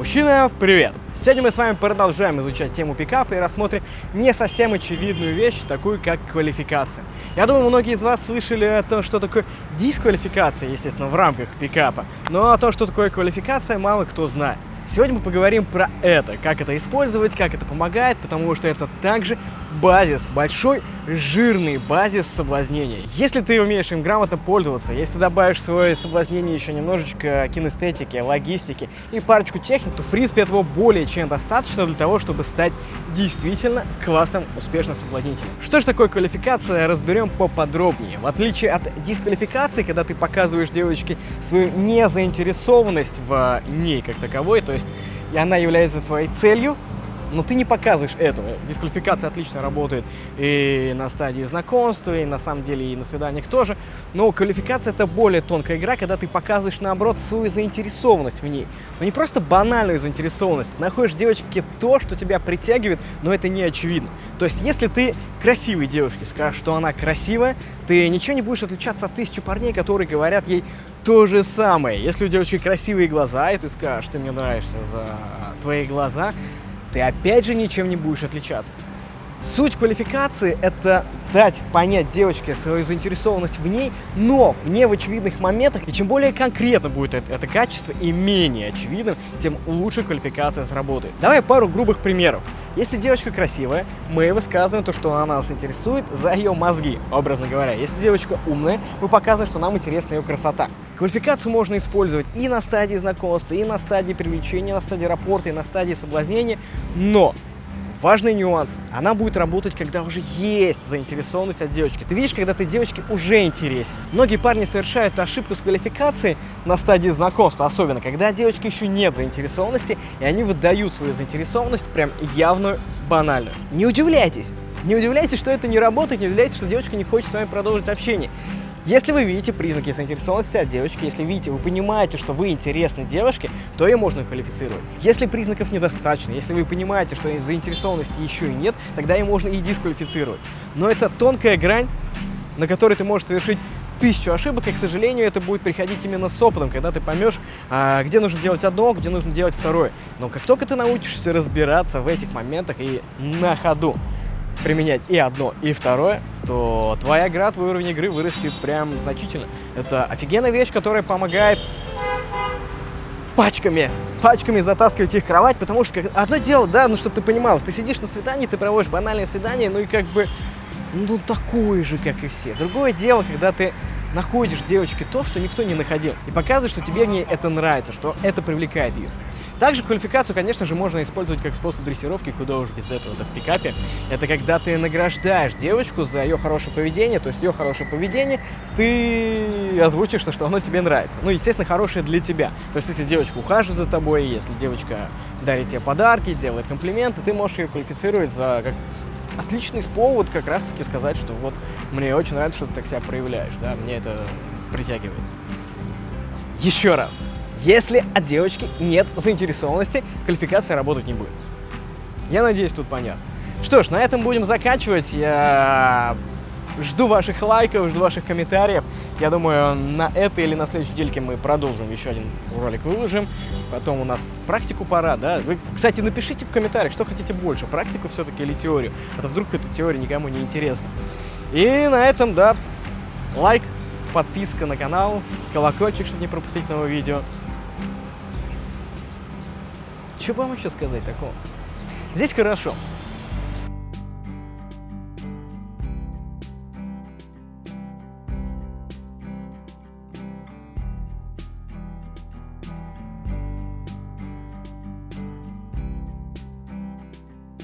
Мужчина, привет! Сегодня мы с вами продолжаем изучать тему пикапа и рассмотрим не совсем очевидную вещь, такую как квалификация. Я думаю, многие из вас слышали о том, что такое дисквалификация, естественно, в рамках пикапа, но о том, что такое квалификация, мало кто знает. Сегодня мы поговорим про это, как это использовать, как это помогает, потому что это также базис, большой жирный базис соблазнения. Если ты умеешь им грамотно пользоваться, если добавишь в свое соблазнение еще немножечко кинестетики, логистики и парочку техник, то в принципе этого более чем достаточно для того, чтобы стать действительно классным, успешным соблазнителем. Что же такое квалификация, разберем поподробнее. В отличие от дисквалификации, когда ты показываешь девочке свою незаинтересованность в ней как таковой, то есть и она является твоей целью, но ты не показываешь этого. Дисквалификация отлично работает и на стадии знакомства, и на самом деле и на свиданиях тоже. Но квалификация это более тонкая игра, когда ты показываешь наоборот свою заинтересованность в ней. Но не просто банальную заинтересованность. Ты находишь девочке то, что тебя притягивает, но это не очевидно. То есть если ты красивой девушке скажешь, что она красивая, ты ничего не будешь отличаться от тысячи парней, которые говорят ей то же самое. Если у девочки красивые глаза, и ты скажешь, что мне нравишься за твои глаза, ты опять же ничем не будешь отличаться. Суть квалификации – это дать понять девочке свою заинтересованность в ней, но в не в очевидных моментах. И чем более конкретно будет это, это качество и менее очевидным, тем лучше квалификация сработает. Давай пару грубых примеров. Если девочка красивая, мы высказываем то, что она нас интересует за ее мозги, образно говоря. Если девочка умная, мы показываем, что нам интересна ее красота. Квалификацию можно использовать и на стадии знакомства, и на стадии привлечения, на стадии рапорта, и на стадии соблазнения, но Важный нюанс. Она будет работать, когда уже есть заинтересованность от девочки. Ты видишь, когда ты девочке уже интересен. Многие парни совершают ошибку с квалификацией на стадии знакомства, особенно когда девочки еще нет заинтересованности, и они выдают свою заинтересованность прям явную, банальную. Не удивляйтесь. Не удивляйтесь, что это не работает, не удивляйтесь, что девочка не хочет с вами продолжить общение. Если вы видите признаки заинтересованности от девочки, если видите, вы понимаете, что вы интересны девушке, то ее можно квалифицировать. Если признаков недостаточно, если вы понимаете, что заинтересованности еще и нет, тогда ее можно и дисквалифицировать. Но это тонкая грань, на которой ты можешь совершить тысячу ошибок, и, к сожалению, это будет приходить именно с опытом, когда ты поймешь, а, где нужно делать одно, где нужно делать второе. Но как только ты научишься разбираться в этих моментах и на ходу применять и одно, и второе, то твоя игра, твой уровень игры вырастет прям значительно. Это офигенная вещь, которая помогает пачками, пачками затаскивать их в кровать, потому что как, одно дело, да, ну, чтобы ты понимал, ты сидишь на свидании, ты проводишь банальное свидание, ну и как бы, ну, такое же, как и все. Другое дело, когда ты находишь девочке то, что никто не находил, и показываешь, что тебе в ней это нравится, что это привлекает ее. Также квалификацию, конечно же, можно использовать как способ дрессировки, куда уж без этого это в пикапе. Это когда ты награждаешь девочку за ее хорошее поведение, то есть ее хорошее поведение, ты озвучишь, что оно тебе нравится. Ну, естественно, хорошее для тебя. То есть, если девочка ухаживает за тобой, если девочка дарит тебе подарки, делает комплименты, ты можешь ее квалифицировать за как отличный повод как раз-таки сказать, что вот мне очень нравится, что ты так себя проявляешь, да, мне это притягивает. Еще раз. Если от девочки нет заинтересованности, квалификация работать не будет. Я надеюсь, тут понятно. Что ж, на этом будем заканчивать. Я жду ваших лайков, жду ваших комментариев. Я думаю, на этой или на следующей недельке мы продолжим еще один ролик выложим. Потом у нас практику пора, да? Вы, кстати, напишите в комментариях, что хотите больше, практику все-таки или теорию. А то вдруг эта теория никому не интересна. И на этом, да, лайк, подписка на канал, колокольчик, чтобы не пропустить новое видео. Что вам еще сказать такого? Здесь хорошо.